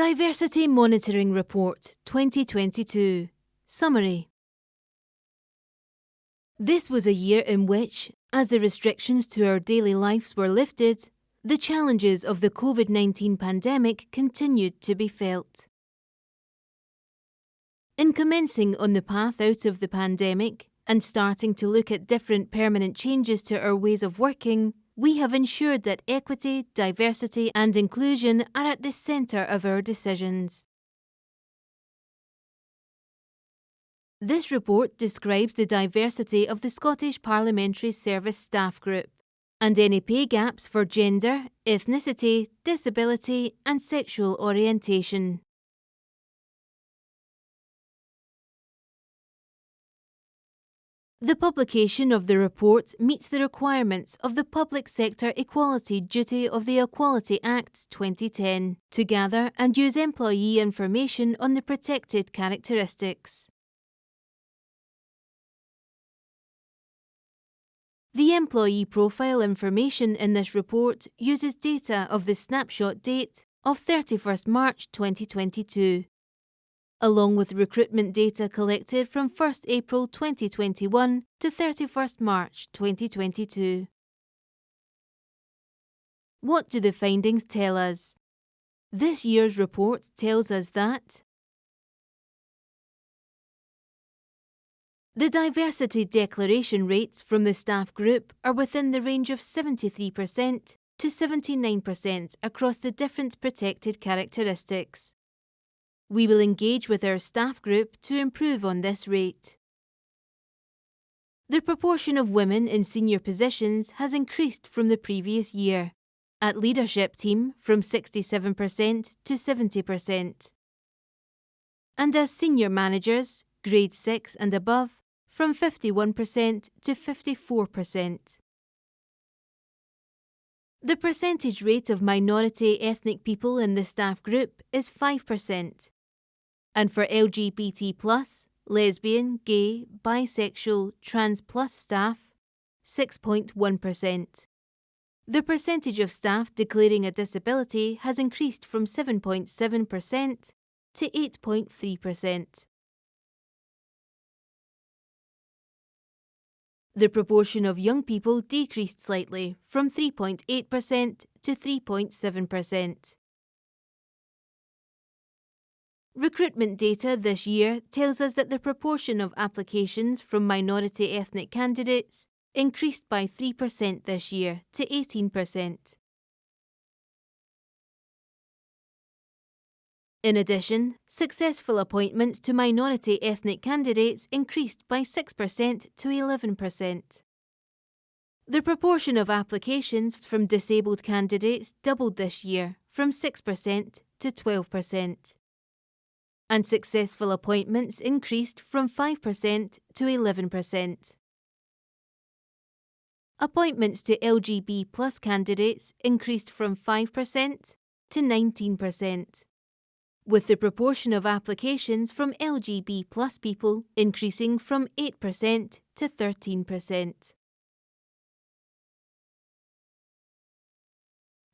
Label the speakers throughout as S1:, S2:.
S1: Diversity Monitoring Report 2022 Summary This was a year in which, as the restrictions to our daily lives were lifted, the challenges of the COVID 19 pandemic continued to be felt. In commencing on the path out of the pandemic and starting to look at different permanent changes to our ways of working, we have ensured that equity, diversity, and inclusion are at the centre of our decisions. This report describes the diversity of the Scottish Parliamentary Service Staff Group and any pay gaps for gender, ethnicity, disability, and sexual orientation. The publication of the report meets the requirements of the Public Sector Equality Duty of the Equality Act 2010 to gather and use employee information on the protected characteristics. The employee profile information in this report uses data of the snapshot date of 31st March 2022 along with recruitment data collected from 1st April 2021 to 31st March 2022. What do the findings tell us? This year's report tells us that the diversity declaration rates from the staff group are within the range of 73% to 79% across the different protected characteristics. We will engage with our staff group to improve on this rate. The proportion of women in senior positions has increased from the previous year, at leadership team from 67% to 70%, and as senior managers, grade 6 and above, from 51% to 54%. The percentage rate of minority ethnic people in the staff group is 5%, and for LGBT, plus, lesbian, gay, bisexual, trans plus staff, 6.1%. The percentage of staff declaring a disability has increased from 7.7% to 8.3%. The proportion of young people decreased slightly from 3.8% to 3.7%. Recruitment data this year tells us that the proportion of applications from minority ethnic candidates increased by 3% this year to 18%. In addition, successful appointments to minority ethnic candidates increased by 6% to 11%. The proportion of applications from disabled candidates doubled this year from 6% to 12% and successful appointments increased from 5% to 11%. Appointments to LGB plus candidates increased from 5% to 19%, with the proportion of applications from LGB plus people increasing from 8% to 13%.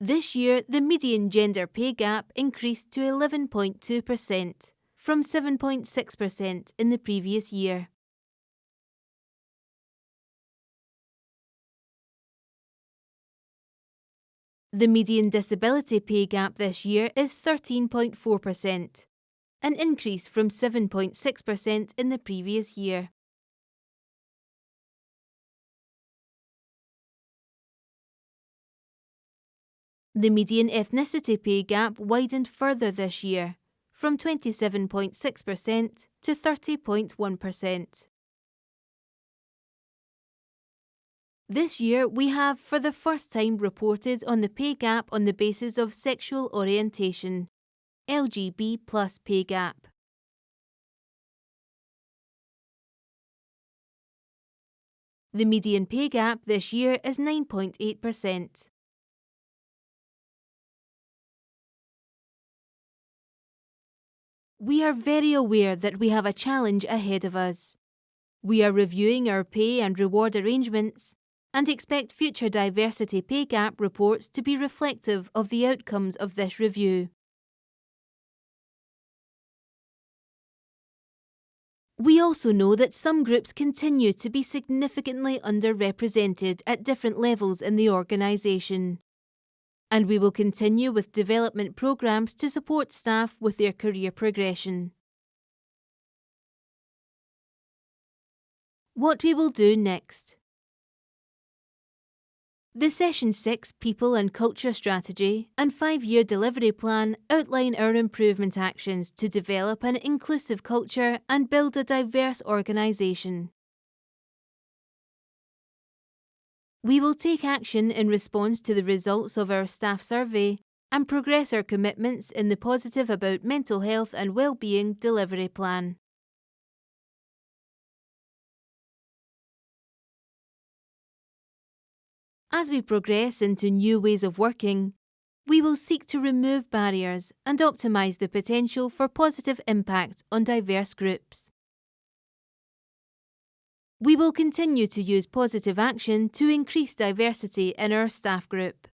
S1: This year, the median gender pay gap increased to 11.2% from 7.6% in the previous year. The median disability pay gap this year is 13.4%, an increase from 7.6% in the previous year. The median ethnicity pay gap widened further this year, from 27.6% to 30.1%. This year, we have for the first time reported on the pay gap on the basis of sexual orientation, LGB plus pay gap. The median pay gap this year is 9.8%. We are very aware that we have a challenge ahead of us. We are reviewing our pay and reward arrangements and expect future diversity pay gap reports to be reflective of the outcomes of this review. We also know that some groups continue to be significantly underrepresented at different levels in the organisation. And we will continue with development programmes to support staff with their career progression. What we will do next. The Session 6 People and Culture Strategy and 5 year delivery plan outline our improvement actions to develop an inclusive culture and build a diverse organisation. We will take action in response to the results of our staff survey and progress our commitments in the Positive About Mental Health and Wellbeing delivery plan. As we progress into new ways of working, we will seek to remove barriers and optimise the potential for positive impact on diverse groups. We will continue to use positive action to increase diversity in our staff group.